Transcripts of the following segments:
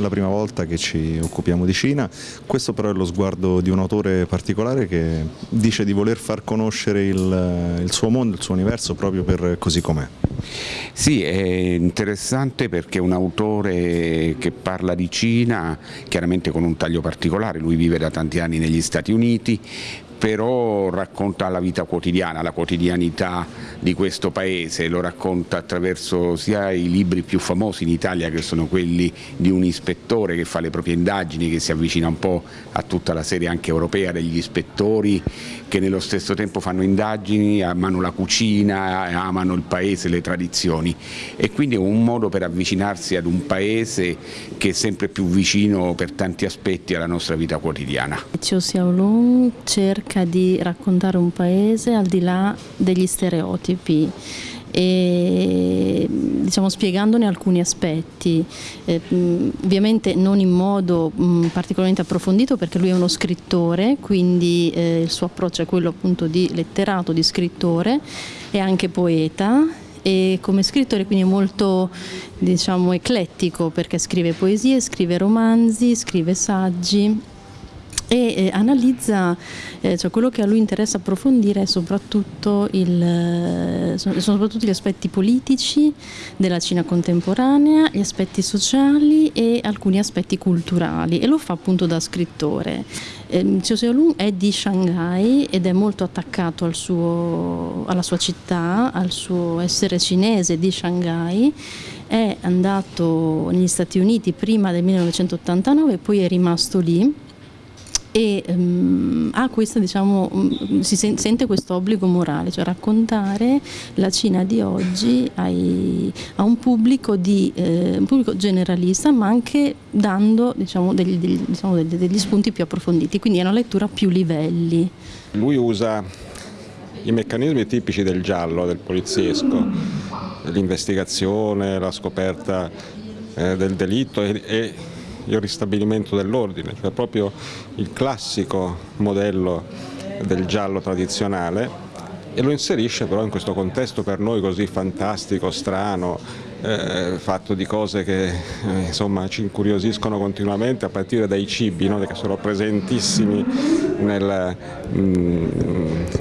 è la prima volta che ci occupiamo di Cina, questo però è lo sguardo di un autore particolare che dice di voler far conoscere il, il suo mondo, il suo universo proprio per così com'è. Sì, è interessante perché un autore che parla di Cina, chiaramente con un taglio particolare, lui vive da tanti anni negli Stati Uniti, però racconta la vita quotidiana, la quotidianità di questo paese, lo racconta attraverso sia i libri più famosi in Italia che sono quelli di un ispettore che fa le proprie indagini, che si avvicina un po' a tutta la serie anche europea degli ispettori che nello stesso tempo fanno indagini, amano la cucina, amano il paese, le tradizioni e quindi è un modo per avvicinarsi ad un paese che è sempre più vicino per tanti aspetti alla nostra vita quotidiana. Chiu Xiaolong cerca di raccontare un paese al di là degli stereotipi e diciamo, spiegandone alcuni aspetti, eh, ovviamente non in modo mh, particolarmente approfondito perché lui è uno scrittore, quindi eh, il suo approccio è quello appunto di letterato, di scrittore, è anche poeta e come scrittore quindi molto diciamo, eclettico perché scrive poesie, scrive romanzi, scrive saggi e eh, analizza, eh, cioè quello che a lui interessa approfondire è soprattutto, il, eh, sono soprattutto gli aspetti politici della Cina contemporanea, gli aspetti sociali e alcuni aspetti culturali. E lo fa appunto da scrittore. Eh, Chiu Xiaolong è di Shanghai ed è molto attaccato al suo, alla sua città, al suo essere cinese di Shanghai. È andato negli Stati Uniti prima del 1989 poi è rimasto lì e um, ha questa, diciamo, um, si sen sente questo obbligo morale, cioè raccontare la Cina di oggi ai, a un pubblico, di, eh, un pubblico, generalista ma anche dando diciamo, degli, degli, diciamo, degli, degli spunti più approfonditi, quindi è una lettura a più livelli. Lui usa i meccanismi tipici del giallo, del poliziesco, l'investigazione, la scoperta eh, del delitto e, e il ristabilimento dell'ordine, cioè proprio il classico modello del giallo tradizionale e lo inserisce però in questo contesto per noi così fantastico, strano, eh, fatto di cose che eh, insomma, ci incuriosiscono continuamente a partire dai cibi no? che sono presentissimi nel, mm,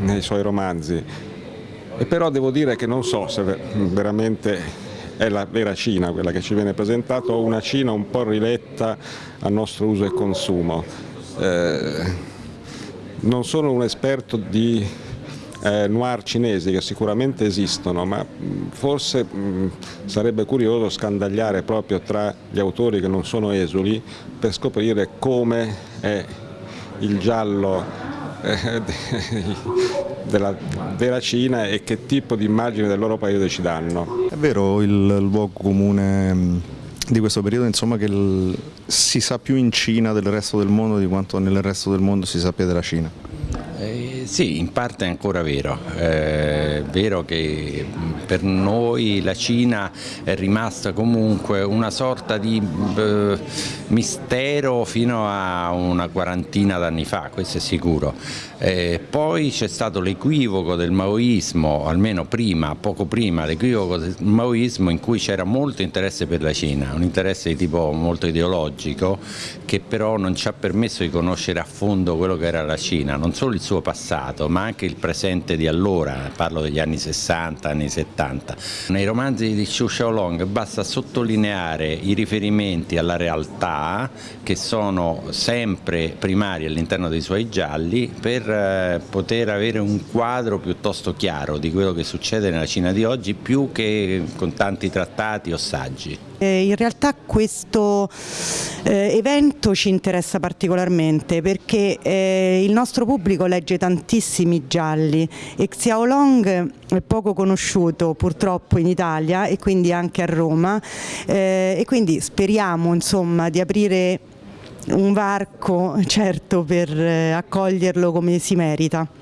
nei suoi romanzi. E però devo dire che non so se veramente è la vera Cina quella che ci viene presentata o una Cina un po' riletta al nostro uso e consumo. Eh, non sono un esperto di eh, noir cinesi che sicuramente esistono, ma forse mh, sarebbe curioso scandagliare proprio tra gli autori che non sono esuli per scoprire come è il giallo eh, della vera Cina e che tipo di immagine del loro paese ci danno. È vero il luogo comune mm, di questo periodo insomma che il, si sa più in Cina del resto del mondo di quanto nel resto del mondo si sappia della Cina? Eh, sì, in parte è ancora vero, eh, è vero che per noi la Cina è rimasta comunque una sorta di eh, mistero fino a una quarantina d'anni fa, questo è sicuro. Eh, poi c'è stato l'equivoco del maoismo, almeno prima, poco prima, l'equivoco del maoismo in cui c'era molto interesse per la Cina, un interesse di tipo molto ideologico che però non ci ha permesso di conoscere a fondo quello che era la Cina, non solo il suo passato ma anche il presente di allora, parlo degli anni 60, anni 70. Nei romanzi di Xu Xiaolong basta sottolineare i riferimenti alla realtà che sono sempre primari all'interno dei suoi gialli per eh, poter avere un quadro piuttosto chiaro di quello che succede nella Cina di oggi più che con tanti trattati o saggi. Eh, in realtà questo eh, evento ci interessa particolarmente perché il nostro pubblico legge tantissimi gialli e Xiaolong è poco conosciuto purtroppo in Italia e quindi anche a Roma eh, e quindi speriamo insomma di aprire un varco certo per eh, accoglierlo come si merita.